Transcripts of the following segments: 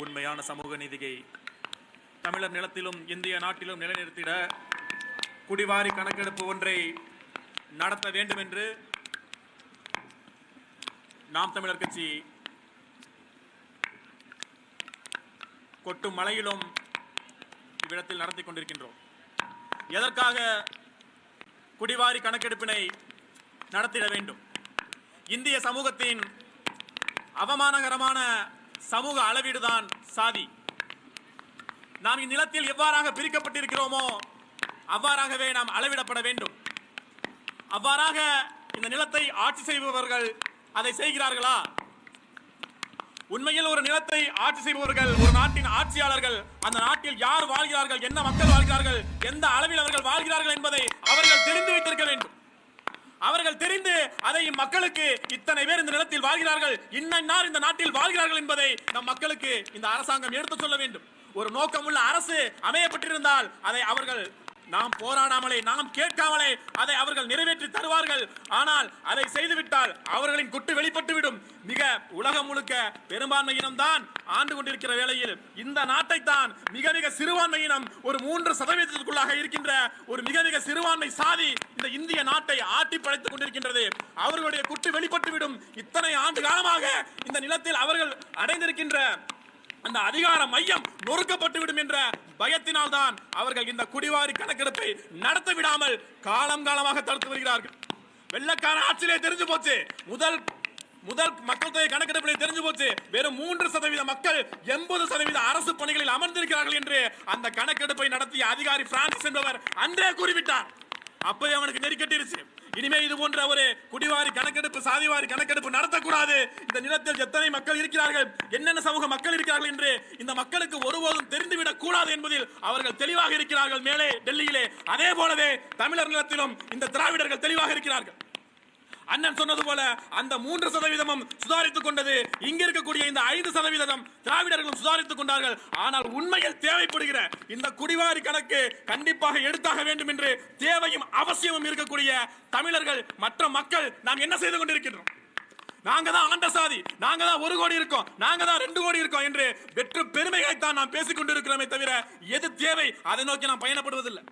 உண்மையான சமூக நீதியை தமிழர் நிலத்திலும் இந்திய நாட்டிலும் நிலைநிறுத்திட குடிவாரி கணக்கெடுப்பு ஒன்றை நடத்த வேண்டும் என்று நாம் தமிழர் கட்சி கொட்டும் மலையிலும் இவ்விடத்தில் நடத்தி கொண்டிருக்கின்றோம். எதற்காக குடிவாரி கணக்கெடுப்பினை நடத்திட வேண்டும்? இந்திய சமூகத்தின் அவமானகரமான சமூக அளவீடுதான் சாதி. நாம் இந்நிலத்தில் எவ்வாறாக பிரிக்கப்பட்டிருக்கிறோமோ அவ்வாறாகவே நாம் அளவிடப்பட வேண்டும். அவ்வாறாக இந்த நிலத்தை ஆட்சி செய்பவர்கள் அதை செய்கிறார்களா? உண்மையில் ஒரு நிலத்தை ஆட்சி செய்பவர்கள் ஒரு நாட்டின் ஆட்சியாளர்கள் அந்த நாட்டில் யார் வாழ்கிறார்கள் என்ன மக்கள் வாழ்கிறார்கள் எந்த அளவில் அவர்கள் வாழ்கிறார்கள் என்பதை அவர்கள் தெரிந்து வைத்திருக்க வேண்டும். அவர்கள் தெரிந்து அதை மக்களுக்கு இத்தனை பேர் இந்த நிலத்தில் வாழ்கிறார்கள் இன்னன்னார் இந்த நாட்டில் வாழ்கிறார்கள் என்பதை நம் மக்களுக்கு இந்த அரசாங்கம் எடுத்துச் சொல்ல வேண்டும். ஒரு நோக்கமுள்ள அரசு அமையப்பட்டிருந்தால் அதை அவர்கள் நாம் போராடாமலே நாம் கேட்காமலே அதை அவர்கள் நிறைவேற்றி தருவார்கள். ஆனால் அதை செய்துவிட்டால் அவர்களின் குட்டு வெளிப்பட்டுவிடும். மிக உலகம் முழுக்க பெரும்பான்மை இனம்தான் ஆண்டு கொண்டிருக்கிற வேளையில் இந்த நாட்டை தான் மிக மிக சிறுபான்மை இனம் ஒரு மூன்று சதவீதத்திற்குள்ளாக இருக்கின்ற ஒரு மிக மிக சிறுபான்மை சாதி இந்த இந்திய நாட்டை ஆட்டி படைத்துக் கொண்டிருக்கின்றது. அவர்களுடைய குட்டு வெளிப்பட்டுவிடும். இத்தனை ஆண்டு காலமாக இந்த நிலத்தில் அவர்கள் அடைந்திருக்கின்ற அந்த அதிகார மையம் நொறுக்கப்பட்டுவிடும் என்ற பயத்தினால் தான் அவர்கள் இந்த குடிவாரி கணக்கெடுப்பை நடத்த விடாமல் காலம் காலமாக தடுத்து வருகிறார்கள். வெள்ளக்கார ஆட்சியிலே தெரிஞ்சு போச்சு. முதல் முதல் மக்கள் தொகை கணக்கெடுப்பிலே தெரிஞ்சு போச்சு. வெறும் மூன்று சதவீத மக்கள் எண்பது சதவீத அரசு பணிகளில் அமர்ந்திருக்கிறார்கள் என்று அந்த கணக்கெடுப்பை நடத்திய அதிகாரி பிரான்சிஸ் என்பவர் அன்றே கூறிவிட்டார். அப்பவே அவனுக்கு நெருக்கட்டிருச்சு இனிமே இது போன்ற ஒரு குடிவாரி கணக்கெடுப்பு சாதிவாரி கணக்கெடுப்பு நடத்தக்கூடாது. இந்த நிலத்தில் எத்தனை மக்கள் இருக்கிறார்கள் என்னென்ன சமூக மக்கள் இருக்கிறார்கள் என்று இந்த மக்களுக்கு ஒருபோதும் தெரிந்துவிடக் கூடாது என்பதில் அவர்கள் தெளிவாக இருக்கிறார்கள் மேலே டெல்லியிலே. அதே போலவே தமிழர் நிலத்திலும் இந்த திராவிடர்கள் தெளிவாக இருக்கிறார்கள். அண்ணன் சொன்னது போல அந்த மூன்று சதவீதமும் சுதாரித்துக் கொண்டது இங்க இருக்கக்கூடிய இந்த ஐந்து சதவீதம் திராவிடர்களும் சுதாரித்துக் கொண்டார்கள். ஆனால் உண்மையில் தேவைப்படுகிற இந்த குடிவாரி கணக்கு கண்டிப்பாக எடுத்தாக வேண்டும் என்று தேவையும் அவசியமும் இருக்கக்கூடிய தமிழர்கள் மற்ற மக்கள் நாம் என்ன செய்து கொண்டிருக்கின்றோம்? நாங்க தான் ஆண்ட சாதி நாங்க தான் ஒரு கோடி இருக்கோம் நாங்க தான் ரெண்டு கோடி இருக்கோம் என்று வெற்று பெருமைகளை தான் நாம் பேசிக் கொண்டிருக்கிறோமே தவிர எது தேவை? அதை நோக்கி நாம் பயணப்படுவதில்லை.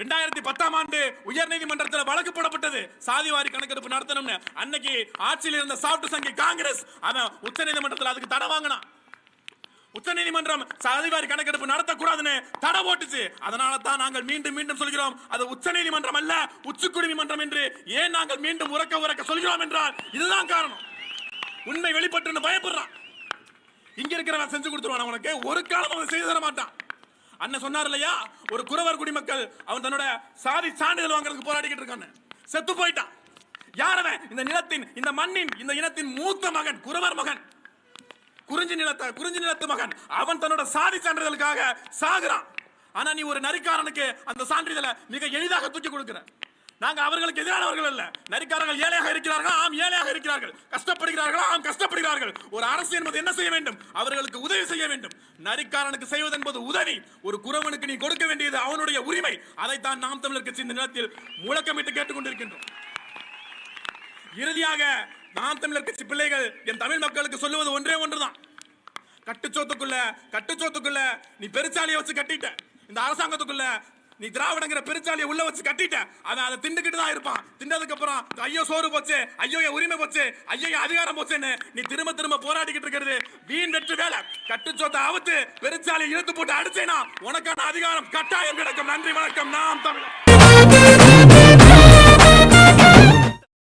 ரெண்டாயிரத்தி பத்தாம் ஆண்டு உயர்நீதிமன்றத்தில் வழக்கு போடப்பட்டது. சாதிவாரி கணக்கெடுப்பு நடத்தணும்னு. அன்னைக்கு ஆட்சியில் இருந்த சாப்பிட்டு சங்கி காங்கிரஸ் அவன் உச்சநீதிமன்றத்தில் அதுக்கு தடை வாங்கினான். உச்சநீதிமன்றம் சாதிவாரி கணக்கெடுப்பு நடத்தக்கூடாதுன்னு தடை போட்டுச்சு. அதனால தான் நாங்கள் மீண்டும் மீண்டும் சொல்கிறோம் அது உச்சநீதிமன்றம் அல்ல உச்சக்குடிமன்றம் என்று ஏன் நாங்கள் மீண்டும் உறக்க உறக்க சொல்கிறோம் என்றால் இதுதான் காரணம். உண்மை வெளிப்பட்டுன்னு பயப்படுறான். இங்க இருக்கிறவன் செஞ்சு கொடுத்துருவான் உனக்கு ஒரு காலம் அவன் செய்து தர மாட்டான். அண்ணன் சொன்னார் இல்லையா? ஒரு குறவர் குடிமக்கள் அவன் தன்னோட சாதி சான்றிதழ் வாங்குறதுக்கு போராடிக்கிட்டு இருக்கான்னு. செத்து போயிட்டான். யார் அவன்? இந்த நிலத்தின் இந்த மண்ணின் இந்த இனத்தின் மூத்த மகன் குறவர் மகன். குறிஞ்சி நிலத்த குறிஞ்சி நிலத்து மகன். அவன் தன்னோட சாதி சான்றிதழுக்காக சாகுறான். ஆனா நீ ஒரு நரிக்காரனுக்கு அந்த சான்றிதழை மிக எளிதாக தூக்கி கொடுக்கிற. நாங்க அவர்களுக்கு எதிரானவர்கள் அல்ல. நரிக்காரர்கள் ஏழையாக இருக்கிறார்கள்? ஆம் ஏழையாக இருக்கிறார்கள். கஷ்டப்படுகிறார்கள்? ஆம் கஷ்டப்படுகிறார்கள். ஒரு அரசு என்பது என்ன செய்ய வேண்டும்? அவர்களுக்கு உதவி செய்ய வேண்டும். நரிக்காரனுக்கு செய்வது என்பது உதவி. ஒரு குறவனுக்கு நீ கொடுக்க வேண்டியது அவனுடைய உரிமை. அதைத்தான் நாம் தமிழர் கட்சி இந்த நிலத்தில் முழக்கமிட்டு கேட்டுக்கொண்டிருக்கின்றோம் இறுதியாக நாம் தமிழர் கட்சி பிள்ளைகள் என் தமிழ் மக்களுக்கு சொல்லுவது ஒன்றே ஒன்றுதான். கட்டுச்சோத்துக்குள்ள கட்டுச்சோத்துக்குள்ள நீ பெருச்சாலியை வச்சு கட்டிட்ட. இந்த அரசாங்கத்துக்குள்ள நீ திராவிடங்கிற பெருச்சாலியை உள்ள வச்சு கட்டிட்ட அவன் அதை திண்டுக்கிட்டு தான் இருப்பான். திண்டதுக்கு அப்புறம் ஐயோ சோறு போச்சு. ஐயோ என் உரிமை போச்சு. ஐயோ என் அதிகாரம் போச்சுன்னு நீ திரும்ப திரும்ப போராடிக்கிட்டு இருக்கிறது. வீண் வெற்று வேலை. கட்டுச்சோத்தை அவுத்து பெருச்சாலியை இழுத்து போட்டு அடிச்சேனா? உனக்கான அதிகாரம் கட்டாயம் கிடைக்கும். நன்றி வணக்கம். நாம் தமிழ்